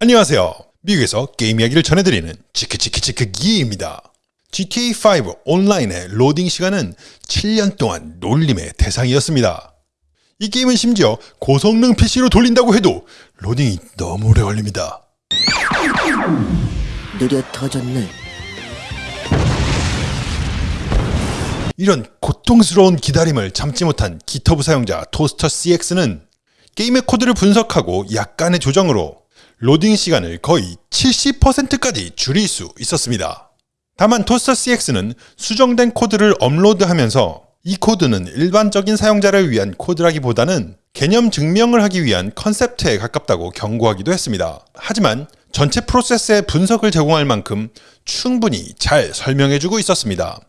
안녕하세요. 미국에서 게임 이야기를 전해드리는 치크치크치크 기입니다. GTA5 온라인의 로딩 시간은 7년 동안 놀림의 대상이었습니다. 이 게임은 심지어 고성능 PC로 돌린다고 해도 로딩이 너무 오래 걸립니다. 느려 터졌네. 이런 고통스러운 기다림을 참지 못한 GitHub 사용자 tostercx는 게임의 코드를 분석하고 약간의 조정으로 로딩 시간을 거의 70%까지 줄일 수 있었습니다. 다만 tostercx는 수정된 코드를 업로드하면서 이 코드는 일반적인 사용자를 위한 코드라기보다는 개념 증명을 하기 위한 컨셉트에 가깝다고 경고하기도 했습니다. 하지만 전체 프로세스의 분석을 제공할 만큼 충분히 잘 설명해주고 있었습니다.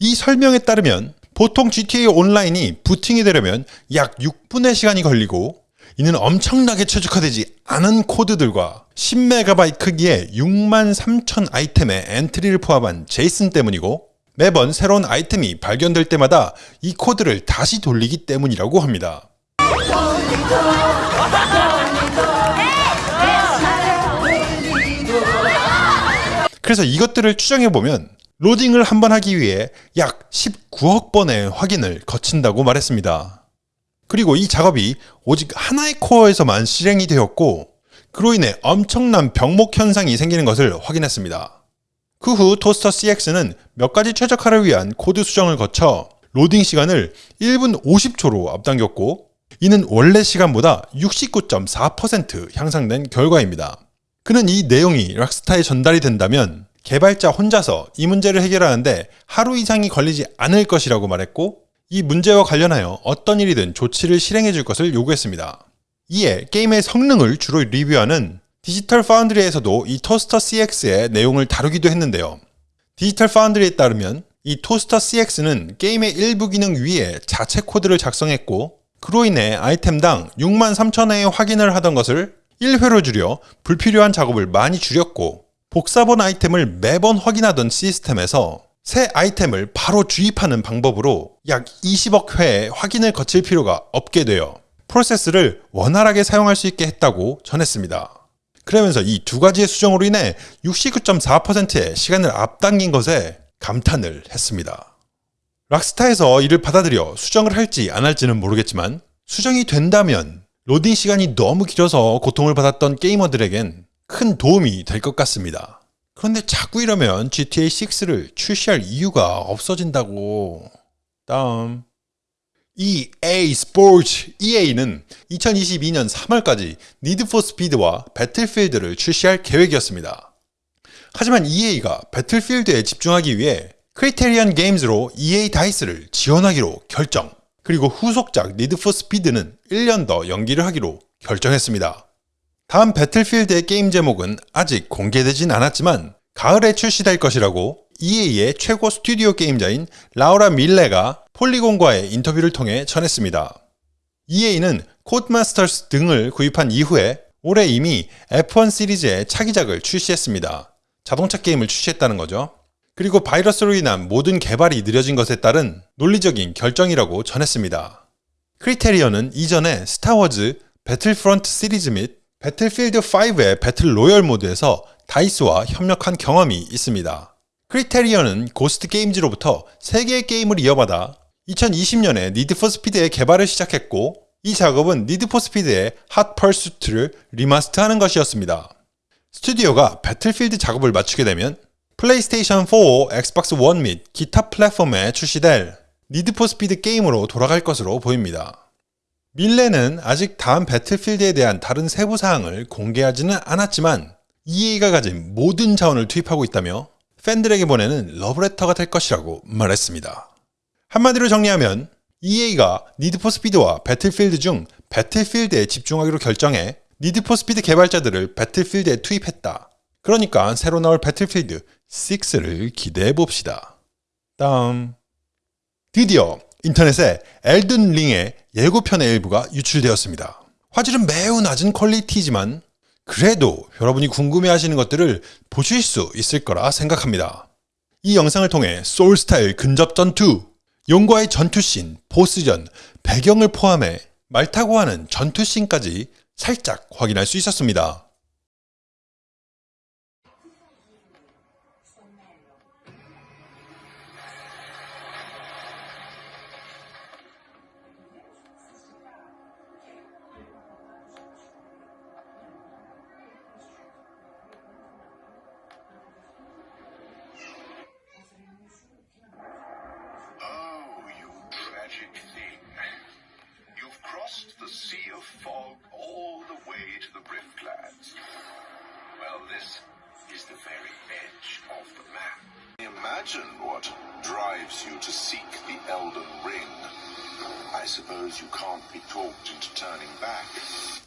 이 설명에 따르면 보통 GTA 온라인이 부팅이 되려면 약 6분의 시간이 걸리고 이는 엄청나게 최적화되지 않은 코드들과 10MB 크기의 6만 3천 아이템의 엔트리를 포함한 JSON 때문이고 매번 새로운 아이템이 발견될 때마다 이 코드를 다시 돌리기 때문이라고 합니다. 그래서 이것들을 추정해보면 로딩을 한 번 하기 위해 약 19억 번의 확인을 거친다고 말했습니다. 그리고 이 작업이 오직 하나의 코어에서만 실행이 되었고 그로 인해 엄청난 병목 현상이 생기는 것을 확인했습니다. 그 후 토스터 CX는 몇 가지 최적화를 위한 코드 수정을 거쳐 로딩 시간을 1분 50초로 앞당겼고 이는 원래 시간보다 69.4% 향상된 결과입니다. 그는 이 내용이 락스타에 전달이 된다면 개발자 혼자서 이 문제를 해결하는데 하루 이상이 걸리지 않을 것이라고 말했고 이 문제와 관련하여 어떤 일이든 조치를 실행해 줄 것을 요구했습니다. 이에 게임의 성능을 주로 리뷰하는 디지털 파운드리에서도 이 토스터 CX의 내용을 다루기도 했는데요. 디지털 파운드리에 따르면 이 토스터 CX는 게임의 일부 기능 위에 자체 코드를 작성했고 그로 인해 아이템당 6만 3천회의 확인을 하던 것을 1회로 줄여 불필요한 작업을 많이 줄였고 복사본 아이템을 매번 확인하던 시스템에서 새 아이템을 바로 주입하는 방법으로 약 20억 회의 확인을 거칠 필요가 없게 되어 프로세스를 원활하게 사용할 수 있게 했다고 전했습니다. 그러면서 이 두 가지의 수정으로 인해 69.4%의 시간을 앞당긴 것에 감탄을 했습니다. 락스타에서 이를 받아들여 수정을 할지 안 할지는 모르겠지만 수정이 된다면 로딩 시간이 너무 길어서 고통을 받았던 게이머들에겐 큰 도움이 될 것 같습니다. 그런데 자꾸 이러면 GTA 6를 출시할 이유가 없어진다고. 다음. EA 스포츠 EA는 2022년 3월까지 니드 포 스피드와 배틀필드를 출시할 계획이었습니다. 하지만 EA가 배틀필드에 집중하기 위해 크리테리언 게임즈로 EA 다이스를 지원하기로 결정. 그리고 후속작 니드 포 스피드는 1년 더 연기를 하기로 결정했습니다. 다음 배틀필드의 게임 제목은 아직 공개되진 않았지만 가을에 출시될 것이라고 EA의 최고 스튜디오 책임자인 라우라 밀레가 폴리곤과의 인터뷰를 통해 전했습니다. EA는 코드마스터스 등을 구입한 이후에 올해 이미 F1 시리즈의 차기작을 출시했습니다. 자동차 게임을 출시했다는 거죠. 그리고 바이러스로 인한 모든 개발이 느려진 것에 따른 논리적인 결정이라고 전했습니다. 크리테리언은 이전에 스타워즈, 배틀프런트 시리즈 및 배틀필드 5의 배틀 로열 모드에서 다이스와 협력한 경험이 있습니다. 크리테리언은 고스트 게임즈로부터 3개의 게임을 이어받아 2020년에 니드 포 스피드의 개발을 시작했고 이 작업은 니드 포 스피드의 핫 퍼수트를 리마스터하는 것이었습니다. 스튜디오가 배틀필드 작업을 마치게 되면 플레이스테이션 4, 엑스박스 1 및 기타 플랫폼에 출시될 니드 포 스피드 게임으로 돌아갈 것으로 보입니다. 밀레는 아직 다음 배틀필드에 대한 다른 세부 사항을 공개하지는 않았지만 EA가 가진 모든 자원을 투입하고 있다며 팬들에게 보내는 러브레터가 될 것이라고 말했습니다. 한마디로 정리하면 EA가 니드포스피드와 배틀필드 중 배틀필드에 집중하기로 결정해 니드포스피드 개발자들을 배틀필드에 투입했다. 그러니까 새로 나올 배틀필드 6를 기대해 봅시다. 다음 드디어 인터넷에 엘든 링의 예고편의 일부가 유출되었습니다. 화질은 매우 낮은 퀄리티지만 그래도 여러분이 궁금해하시는 것들을 보실 수 있을 거라 생각합니다. 이 영상을 통해 소울스타일 근접 전투, 용과의 전투씬, 보스전, 배경을 포함해 말 타고 하는 전투씬까지 살짝 확인할 수 있었습니다. the sea of fog all the way to the Riftlands. Well, this is the very edge of the map. Imagine what drives you to seek the Elden Ring. I suppose you can't be talked into turning back.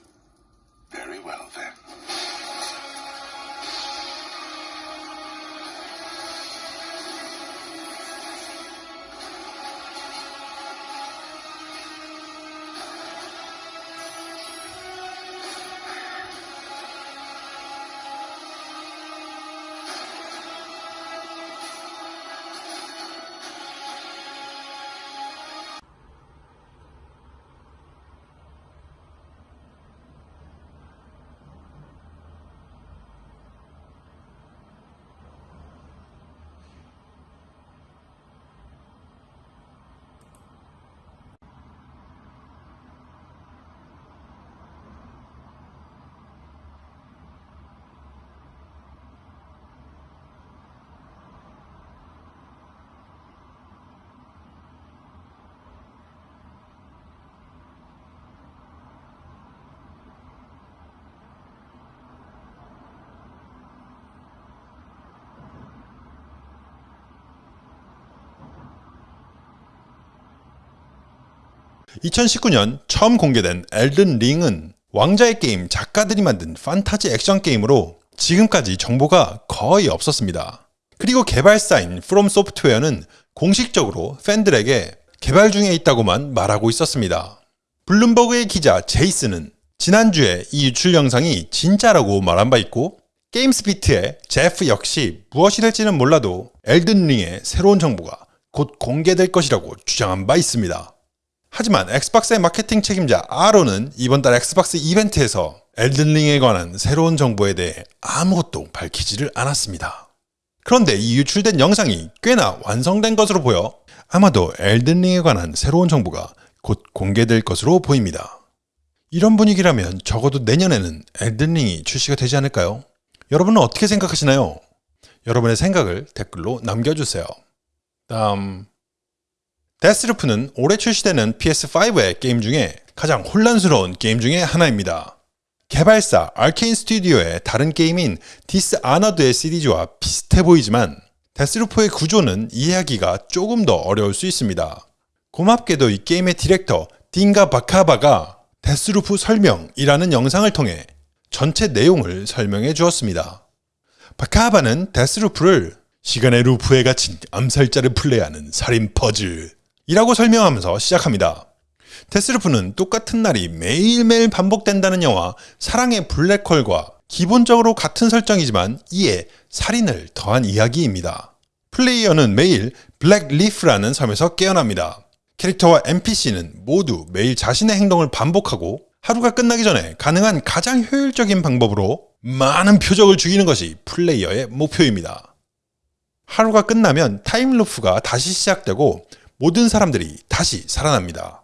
(2019년) 처음 공개된 엘든 링은 왕자의 게임 작가들이 만든 판타지 액션 게임으로 지금까지 정보가 거의 없었습니다. 그리고 개발사인 프롬 소프트웨어는 공식적으로 팬들에게 개발 중에 있다고만 말하고 있었습니다. 블룸버그의 기자 제이슨은 지난주에 이 유출 영상이 진짜라고 말한 바 있고 게임스피트의 제프 역시 무엇이 될지는 몰라도 엘든링의 새로운 정보가 곧 공개될 것이라고 주장한 바 있습니다. 하지만 엑스박스의 마케팅 책임자 아로는 이번 달 엑스박스 이벤트에서 엘든링에 관한 새로운 정보에 대해 아무것도 밝히지를 않았습니다. 그런데 이 유출된 영상이 꽤나 완성된 것으로 보여 아마도 엘든링에 관한 새로운 정보가 곧 공개될 것으로 보입니다. 이런 분위기라면 적어도 내년에는 엘든링이 출시가 되지 않을까요? 여러분은 어떻게 생각하시나요? 여러분의 생각을 댓글로 남겨주세요. 다음 데스루프는 올해 출시되는 PS5의 게임 중에 가장 혼란스러운 게임 중에 하나입니다. 개발사 아케인 스튜디오의 다른 게임인 디스 아너드의 시리즈와 비슷해 보이지만 데스루프의 구조는 이해하기가 조금 더 어려울 수 있습니다. 고맙게도 이 게임의 디렉터 딘가 바카바가 데스루프 설명이라는 영상을 통해 전체 내용을 설명해 주었습니다. 바카바는 데스루프를 시간의 루프에 갇힌 암살자를 플레이하는 살인 퍼즐 이라고 설명하면서 시작합니다. 데스루프는 똑같은 날이 매일매일 반복된다는 영화 사랑의 블랙홀과 기본적으로 같은 설정이지만 이에 살인을 더한 이야기입니다. 플레이어는 매일 블랙리프라는 섬에서 깨어납니다. 캐릭터와 NPC는 모두 매일 자신의 행동을 반복하고 하루가 끝나기 전에 가능한 가장 효율적인 방법으로 많은 표적을 죽이는 것이 플레이어의 목표입니다. 하루가 끝나면 타임루프가 다시 시작되고 모든 사람들이 다시 살아납니다.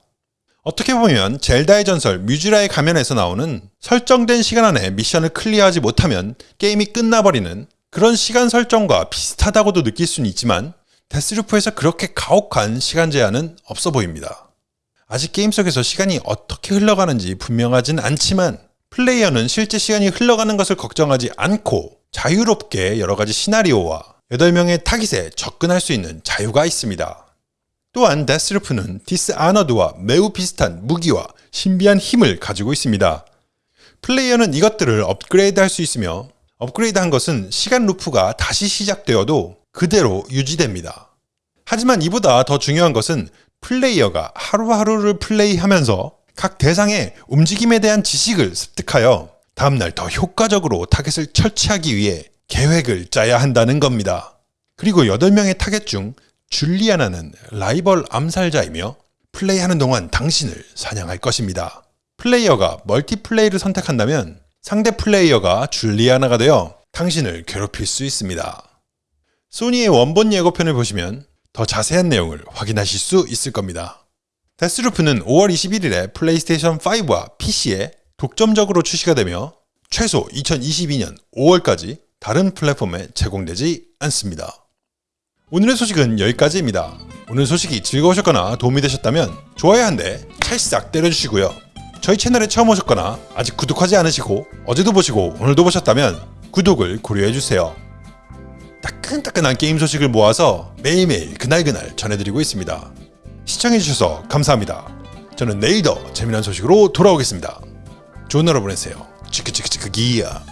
어떻게 보면 젤다의 전설 무쥬라의 가면에서 나오는 설정된 시간 안에 미션을 클리어하지 못하면 게임이 끝나버리는 그런 시간 설정과 비슷하다고도 느낄 수는 있지만 데스루프에서 그렇게 가혹한 시간 제한은 없어 보입니다. 아직 게임 속에서 시간이 어떻게 흘러가는지 분명하진 않지만 플레이어는 실제 시간이 흘러가는 것을 걱정하지 않고 자유롭게 여러가지 시나리오와 8명의 타깃에 접근할 수 있는 자유가 있습니다. 또한 데스루프는 디스 아너드와 매우 비슷한 무기와 신비한 힘을 가지고 있습니다. 플레이어는 이것들을 업그레이드 할 수 있으며 업그레이드 한 것은 시간 루프가 다시 시작되어도 그대로 유지됩니다. 하지만 이보다 더 중요한 것은 플레이어가 하루하루를 플레이하면서 각 대상의 움직임에 대한 지식을 습득하여 다음날 더 효과적으로 타겟을 처치하기 위해 계획을 짜야 한다는 겁니다. 그리고 8명의 타겟 중 줄리아나는 라이벌 암살자이며 플레이하는 동안 당신을 사냥할 것입니다. 플레이어가 멀티플레이를 선택한다면 상대 플레이어가 줄리아나가 되어 당신을 괴롭힐 수 있습니다. 소니의 원본 예고편을 보시면 더 자세한 내용을 확인하실 수 있을 겁니다. 데스루프는 5월 21일에 플레이스테이션 5와 PC에 독점적으로 출시가 되며 최소 2022년 5월까지 다른 플랫폼에 제공되지 않습니다. 오늘의 소식은 여기까지입니다. 오늘 소식이 즐거우셨거나 도움이 되셨다면 좋아요 한 대 찰싹 때려주시고요. 저희 채널에 처음 오셨거나 아직 구독하지 않으시고 어제도 보시고 오늘도 보셨다면 구독을 고려해주세요. 따끈따끈한 게임 소식을 모아서 매일매일 그날그날 전해드리고 있습니다. 시청해주셔서 감사합니다. 저는 내일 더 재미난 소식으로 돌아오겠습니다. 좋은 하루 보내세요. 치크치크치크 기야.